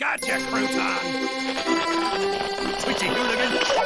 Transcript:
Gotcha, crouton! Twitchy hooligan!